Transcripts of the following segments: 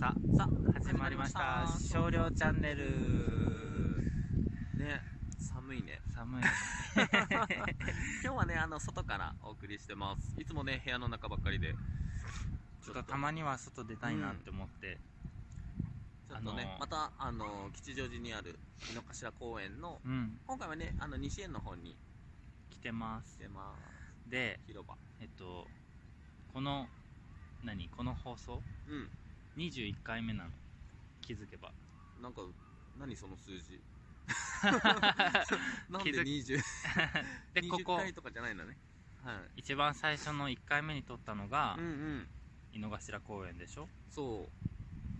ささあ始まりました。始少量チャンネル。ね寒いね。寒い 今日はねあの外からお送りしてます。いつもね部屋の中ばっかりで。ちょっとたまには外出たいなって思って、ちょっとね、あのーまたあの吉祥寺にある井の頭公園のうん。今回はねあの西園の方に来てます。来てます。で広場。えっとこの何？この放送？うん21回目なの。気づけば。なんか何その数字？なんで2020 でここ。回とかじゃないんだね。はい。一番最初の1回目に撮ったのがうんうん。井の頭公園でしょ？そ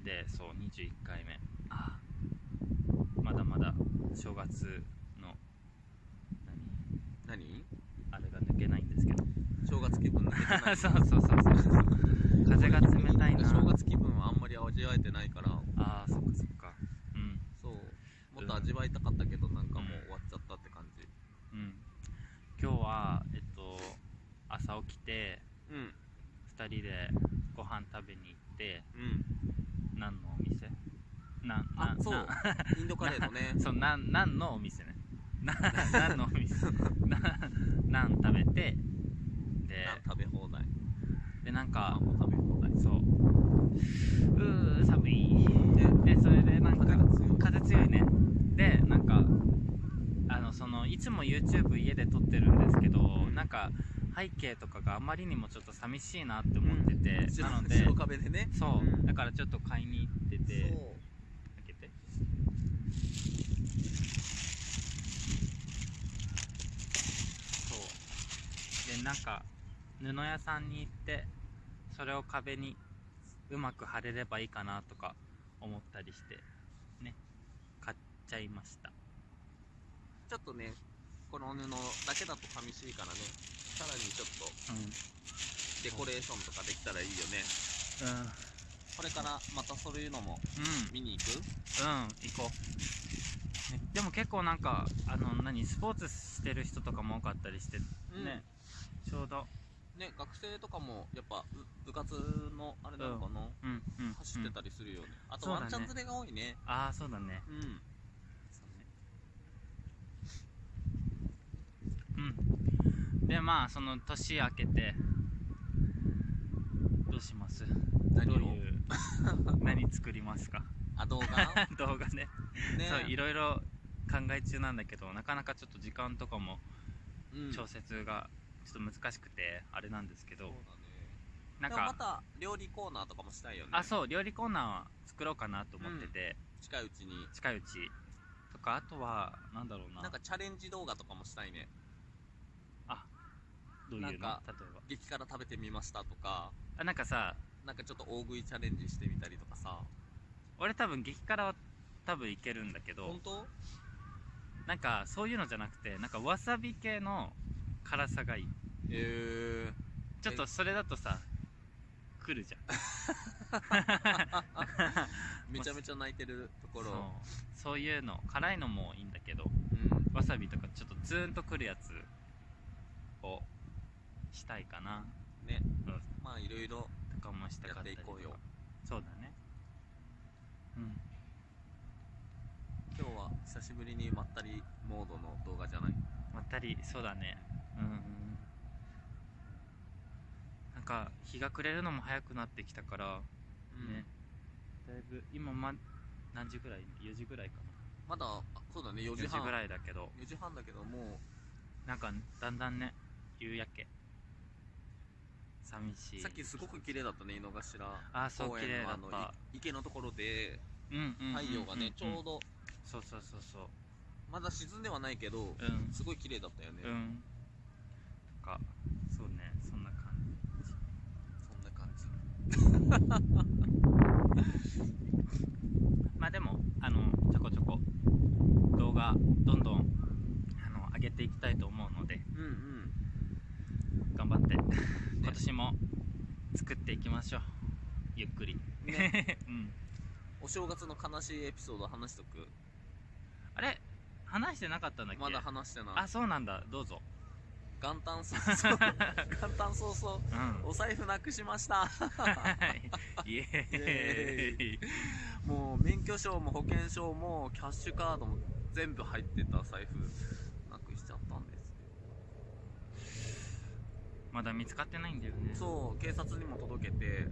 う。でそう21回目。あまだまだ正月の何？何？あれが抜けないんですけど。正月気分抜けてない そうそうそうそう。風が冷たいな。正月気分り味わえてないから。ああそっかそっか。うん。そう。もっと味わいたかったけどなんかもう終わっちゃったって感じ。うん。今日はえっと朝起きてうん。2人でご飯食べに行ってうん。何のお店？なんなあそう。な。インドカレーのね。そうなん何のお店ね？な 何のお店 ななん食べてでナン食べ放題でなんパかンも食べ放題そううー寒いねでそれでなんか風が強い風強いねでなんかあのそのいつも YouTube 家で撮ってるんですけなんか背景とかがあまりにもちょっと寂しいなって思ってて、後ろなので 後ろ壁でね。そう、うん。だからちょっと買いに行ってて開けて。そう。でなんか布屋さんに行ってそれを壁にうまく貼れればいいかなとか思ったりしてね。買っちゃいました。ちょっとねこの布だけだと寂しいからね。さらにちょっとうん。デコレーションとかできたらいいよね。これからまたそういうのもうん。見に行く？うん行こう、ね、でも結構なんかあの何スポーツしてる人とかも多かったりして、うん。ねちょうど。ね学生とかもやっぱ部部活のあれなのかな、うんうん走ってたり、りするよね、あとそうだね。ワンちゃん連れが多いね。ああそうだね。うんそうねうん。でまあその年明けてどうします？何を？どういう？何作りますか？あ動画？動画ね。ね。そういろいろ考え中なんだけどなかなかちょっと時間とかもうん。調節がちょっと難しくてあれなんですけど、なんでもまかた料理コーナーとかもしたいよね。あそう料理コーナーは作ろうかなと思ってて、近いうちに。近いうち。とかあとはなんだろうな。なんかチャレンジ動画とかもしたいねどういうの？例えば。激辛食べてみましたとか。あなんかさなんかちょっと大食いチャレンジしてみたりとかさ。俺多分激辛は多分いけるんだけど本当？なんかそういうのじゃなくてなんかわさび系の辛さがいい。えちょっとそれだとさ来るじゃん。ー、めちゃめちゃ泣いてるとこそう。ろそういうの。辛いのもいいんだけどうん。わさびとかちょっとツーンとくるやつをしたいかな。ね。うん。まあいろいろとかもしたかったりとか。やっていこうよ。そうだね。うん。今日は久しぶりにまったりモードの動画じゃない？まったりそうだね。うんうんなんか日が暮れるのも早くなってきたから、うん。ね。だいぶ今ま何時ぐらい？4時ぐらいかまだあそうだね4な4時半。時ぐらいだけど。4時半だけどもなんかだんだんね夕焼け寂しい。うさっきすごく綺麗だったね井の頭。あーそう公園のあの綺麗だった。い池のところで。太陽がねちょうど。そうそうそうそう。まだ沈んではないけどうん。すごい綺麗だったよね。うんかそうねそんな感じ。そんな感じまあでもあのちょこちょこ動画どんどんあの上げていきたいと思うのでうんうん頑張って今年も作っていきましょう。ゆっくり。ね。うん。お正月の悲しいエピソード話しとく？あれ？話してなかったんだっけ？まだ話してない。あそうなんだ。どうぞ。元旦早々。元旦早々。うん。お財布なくしました。イエーイ。もう免許証も保険証もキャッシュカードも全部入ってた財布なくしちゃったんですまだ見つかってないんだよね。そう警察にも届けて。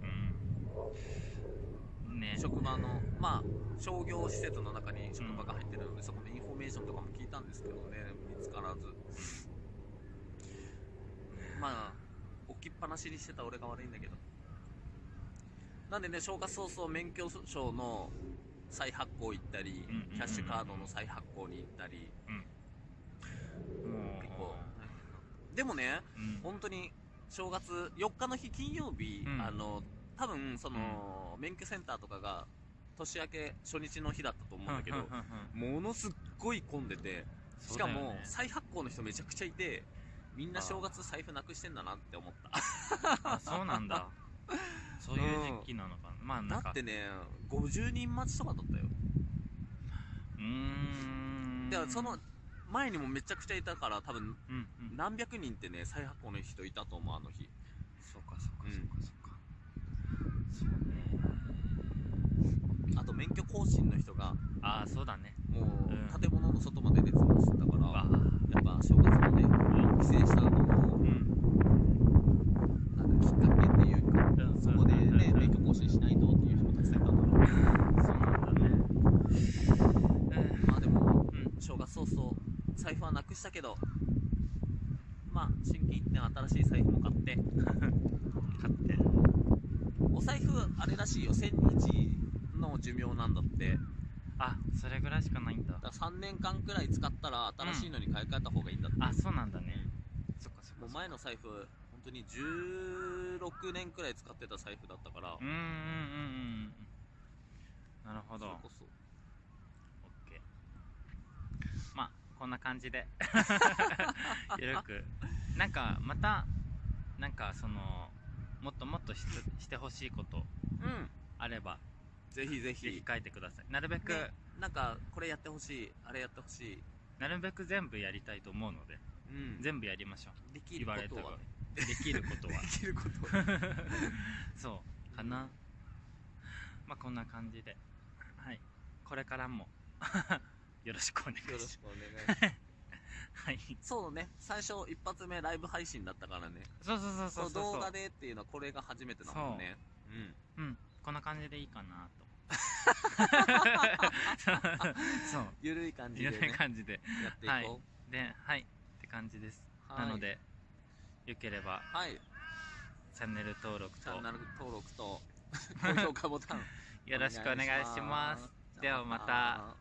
うん。ね。職場のまあ商業施設の中に職場が入ってるので、そこのインフォメーションとかも聞いたんですけどね見つからず。まあ置きっぱなしにしてた俺が悪いんだけど。なんでね正月早々免許証の再発行行ったり、うんうんうん。うんキャッシュカードの再発行に行ったり。もう結構でもねうん。本当に正月4日の日金曜日、うん。あの多分その、免許センターとかが年明け初日の日だったと思うんだけどうんうんうんうん。ものすっごい混んでてしかもね再発行の人めちゃくちゃいてみんな正月財布なくしてんだなって思った。あそうなんだ。そういう時期なのかな。まあなんか。だってね50人待ちとかだったよ。うーん。でその前にもめちゃくちゃいたから多分うんうん。何百人ってね再発行の人いたと思うあの日。そうかそうかうんそうかそうか。そうね。あと免許更新の人がああそうだね。もううん。建物の外まで列をしてたから、やっぱ正月まで帰省したのもうん。なんかきっかけっていうかうんそこでねうん。免許更新しないとっていう人もたくさんいたから。そうなんだね。うんまあでもうん。正月早々財布はなくしたけどまあ新規一点新しい財布も買って。買って。お財布あれらしいよ。1000日の寿命なんだって。あそれぐらいしかないんだ。だから3年間くらい使ったら新しいのに買い替えた方がいいんだって、あそうなんだね。そっかそっかもう前の財布本当に16年くらい使ってた財布だったから、うんうんうんうん。なるほど。それこそオッケーまあこんな感じで。ゆるく。なんかまたなんかそのもっともっとししてほしいこと。うん。あれば。ぜひぜひ。ぜひ書いてください。なるべく、ねなんかこれやってほしい。あれやってほしい。なるべく全部やりたいと思うので。うん。全部やりましょできることは。ねうできることは。できること。は そうかな。まあこんな感じで。はい。これからもよろしくお願いします。よろしくお願いします。はい。そうね。最初一発目ライブ配信だったからね。そうそうそうそう動画でっていうのはこれが初めてだもんねう。ん。うん。こんな感じでいいかなと。そう。ゆるい感じでね。いろ感じで。やっていこではい。って感じです、うはい。なのでよければはい。チャンネル登録と。チャンネル登録と 高評価ボタン。よろしくお願いします。お願いします。ではまた